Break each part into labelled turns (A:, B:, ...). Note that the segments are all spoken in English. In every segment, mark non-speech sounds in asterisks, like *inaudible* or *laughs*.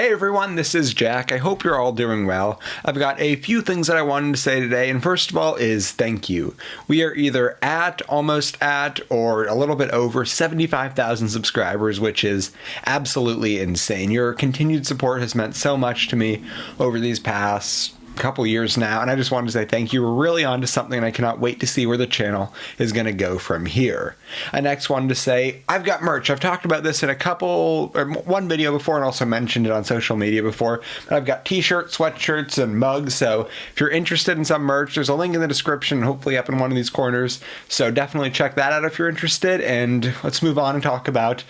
A: Hey everyone, this is Jack. I hope you're all doing well. I've got a few things that I wanted to say today, and first of all is thank you. We are either at, almost at, or a little bit over 75,000 subscribers, which is absolutely insane. Your continued support has meant so much to me over these past couple years now, and I just wanted to say thank you. We're really on to something, and I cannot wait to see where the channel is going to go from here. I next wanted to say I've got merch. I've talked about this in a couple, or one video before, and also mentioned it on social media before. But I've got t-shirts, sweatshirts, and mugs. So if you're interested in some merch, there's a link in the description, hopefully up in one of these corners. So definitely check that out if you're interested. And let's move on and talk about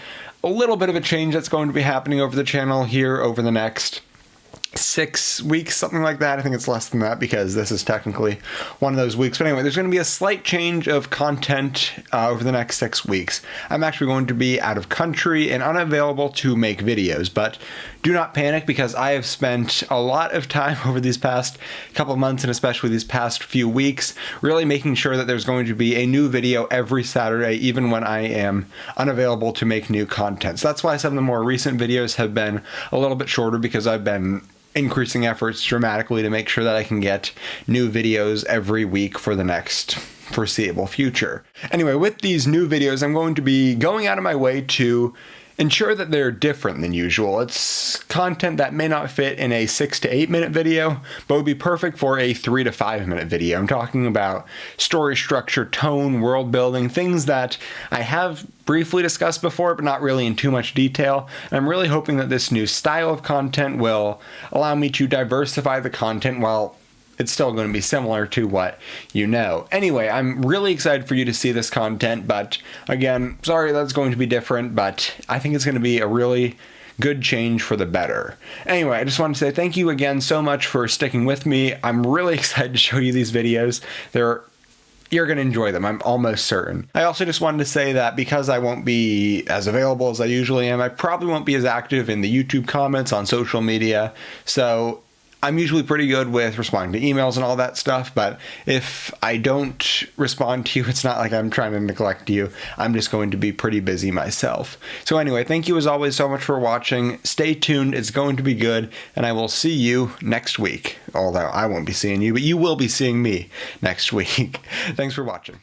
A: a little bit of a change that's going to be happening over the channel here over the next six weeks, something like that. I think it's less than that because this is technically one of those weeks. But anyway, there's going to be a slight change of content uh, over the next six weeks. I'm actually going to be out of country and unavailable to make videos, but do not panic because I have spent a lot of time *laughs* over these past couple months and especially these past few weeks really making sure that there's going to be a new video every Saturday, even when I am unavailable to make new content. So that's why some of the more recent videos have been a little bit shorter because I've been increasing efforts dramatically to make sure that I can get new videos every week for the next foreseeable future. Anyway, with these new videos, I'm going to be going out of my way to ensure that they're different than usual. It's content that may not fit in a six to eight minute video, but would be perfect for a three to five minute video. I'm talking about story structure, tone, world building, things that I have briefly discussed before, but not really in too much detail. And I'm really hoping that this new style of content will allow me to diversify the content while it's still going to be similar to what you know. Anyway, I'm really excited for you to see this content, but again, sorry that's going to be different, but I think it's going to be a really good change for the better. Anyway, I just want to say thank you again so much for sticking with me. I'm really *laughs* excited to show you these videos. They're you're going to enjoy them. I'm almost certain. I also just wanted to say that because I won't be as available as I usually am, I probably won't be as active in the YouTube comments on social media. So I'm usually pretty good with responding to emails and all that stuff, but if I don't respond to you, *laughs* it's not like I'm trying to neglect you. I'm just going to be pretty busy myself. So anyway, thank you as always so much for watching. Stay tuned. It's going to be good, and I will see you next week. Although I won't be seeing you, but you will be seeing me *laughs* next week. Thanks for watching.